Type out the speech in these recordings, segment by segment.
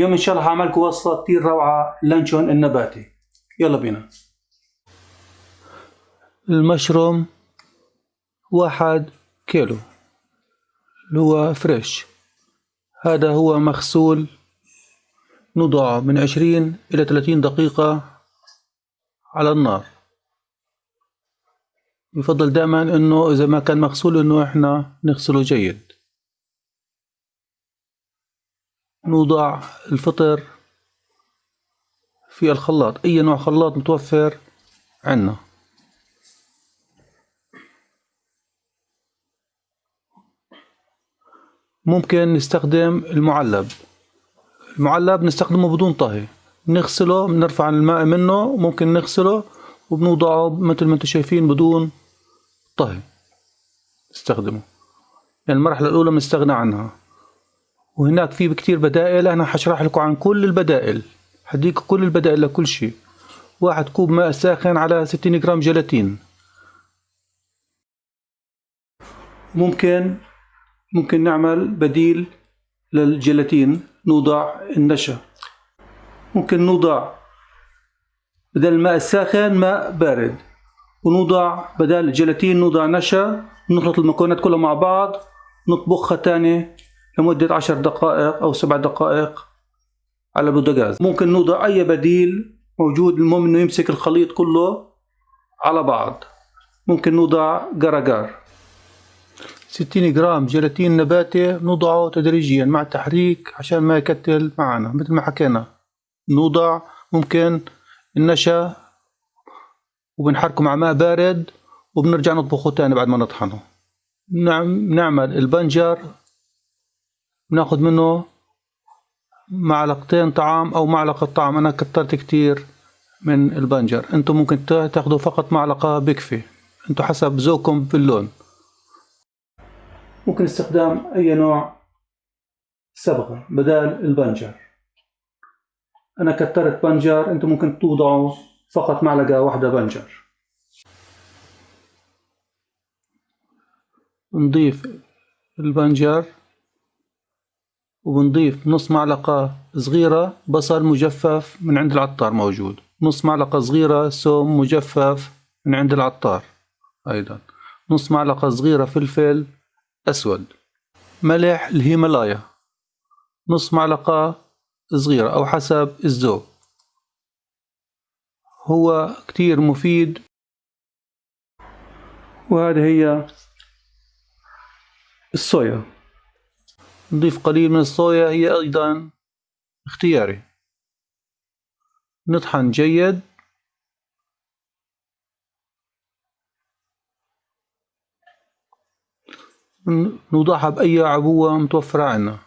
اليوم إن شاء الله هعملكم وصفه كتير روعة لانشون النباتي يلا بينا. المشروم واحد كيلو. اللي هو فريش. هذا هو مغسول نوضعه من عشرين إلى ثلاثين دقيقة على النار. يفضل دائما إنه إذا ما كان مغسول إنه إحنا نغسله جيد. نوضع الفطر في الخلاط. أي نوع خلاط متوفر عنا ممكن نستخدم المعلب. المعلب نستخدمه بدون طهي. نغسله بنرفع الماء منه ممكن نغسله وبنوضعه مثل ما أنتم شايفين بدون طهي. نستخدمه. يعني المرحلة الأولى بنستغنى عنها. وهناك في كتير بدائل أنا حشرح لكم عن كل البدائل. حديك كل البدائل لكل شيء. واحد كوب ماء ساخن على 60 جرام جيلاتين. ممكن ممكن نعمل بديل للجيلاتين نوضع النشا. ممكن نوضع بدل الماء الساخن ماء بارد. ونوضع بدل الجيلاتين نوضع نشا نخلط المكونات كلها مع بعض نطبخها تاني. لمدة عشر دقائق أو سبع دقائق على البوتاجاز ممكن نوضع أي بديل موجود المهم إنه يمسك الخليط كله على بعض. ممكن نوضع جرجار 60 جرام جيلاتين نباتي نوضعه تدريجيا مع التحريك عشان ما يكتل معنا مثل ما حكينا. نوضع ممكن النشا وبنحركه مع ماء بارد وبنرجع نطبخه تاني بعد ما نطحنه. نعم نعمل البنجر بناخد منه معلقتين طعام أو معلقة طعام. أنا كترت كتير من البنجر. أنتم ممكن تاخدوا فقط معلقة بكفي أنتم حسب ذوقكم باللون ممكن استخدام أي نوع صبغة بدال البنجر. أنا كترت بنجر. أنتم ممكن توضعوا فقط معلقة واحدة بنجر. نضيف البنجر. وبنضيف نص معلقة صغيرة بصل مجفف من عند العطار موجود. نص معلقة صغيرة ثوم مجفف من عند العطار أيضا. نص معلقة صغيرة فلفل أسود. ملح الهيمالايا. نص معلقة صغيرة أو حسب الذوق. هو كتير مفيد. وهذه هي الصويا. نضيف قليل من الصويا هي أيضا اختياري. نطحن جيد. نوضعها بأي عبوة متوفرة عنا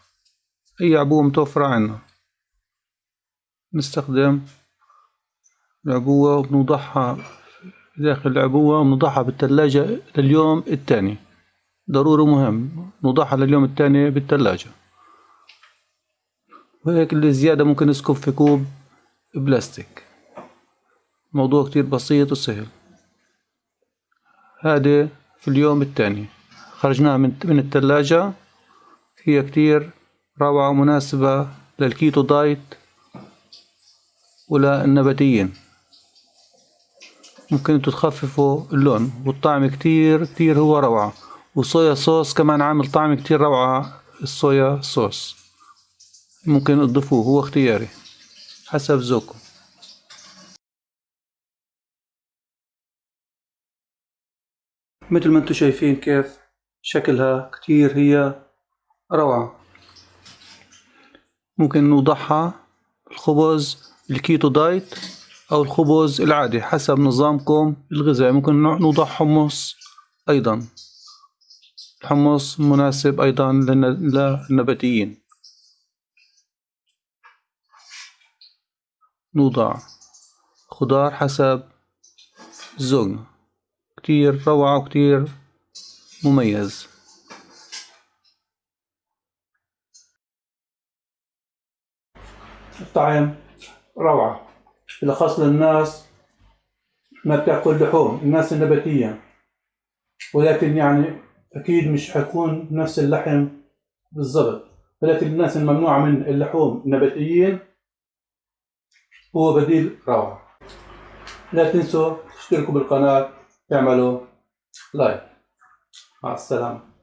أي عبوة متوفرة عنا نستخدم العبوة وبنوضعها داخل العبوة ونوضعها بالثلاجة لليوم الثاني. ضروري مهم. نوضعها لليوم الثاني بالثلاجة وهيك اللي زيادة ممكن نسكب في كوب بلاستيك. موضوع كتير بسيط وسهل. هذا في اليوم الثاني. خرجناها من من الثلاجة هي كتير روعة ومناسبة للكيتو دايت وللنباتيين. ممكن تخففوا اللون. والطعم كتير كتير هو روعة. وصويا صوص كمان عامل طعم كتير روعة الصويا صوص. ممكن تضيفوه هو اختياري. حسب ذوقكم مثل ما أنتم شايفين كيف شكلها كتير هي روعة. ممكن نوضعها الخبز الكيتو دايت أو الخبز العادي حسب نظامكم الغذائي. ممكن نوضع حمص أيضا. الحمص مناسب أيضا للنباتيين. نوضع خضار حسب ذوقنا كتير روعة وكتير مميز. الطعم روعة. بالأخص للناس ما بتأكل لحوم الناس النباتية. ولكن يعني أكيد مش حيكون نفس اللحم بالضبط. الأكل الناس الممنوعة من اللحوم النباتيين هو بديل روعة. لا تنسوا تشتركوا بالقناة اعملوا لايك. مع السلامة.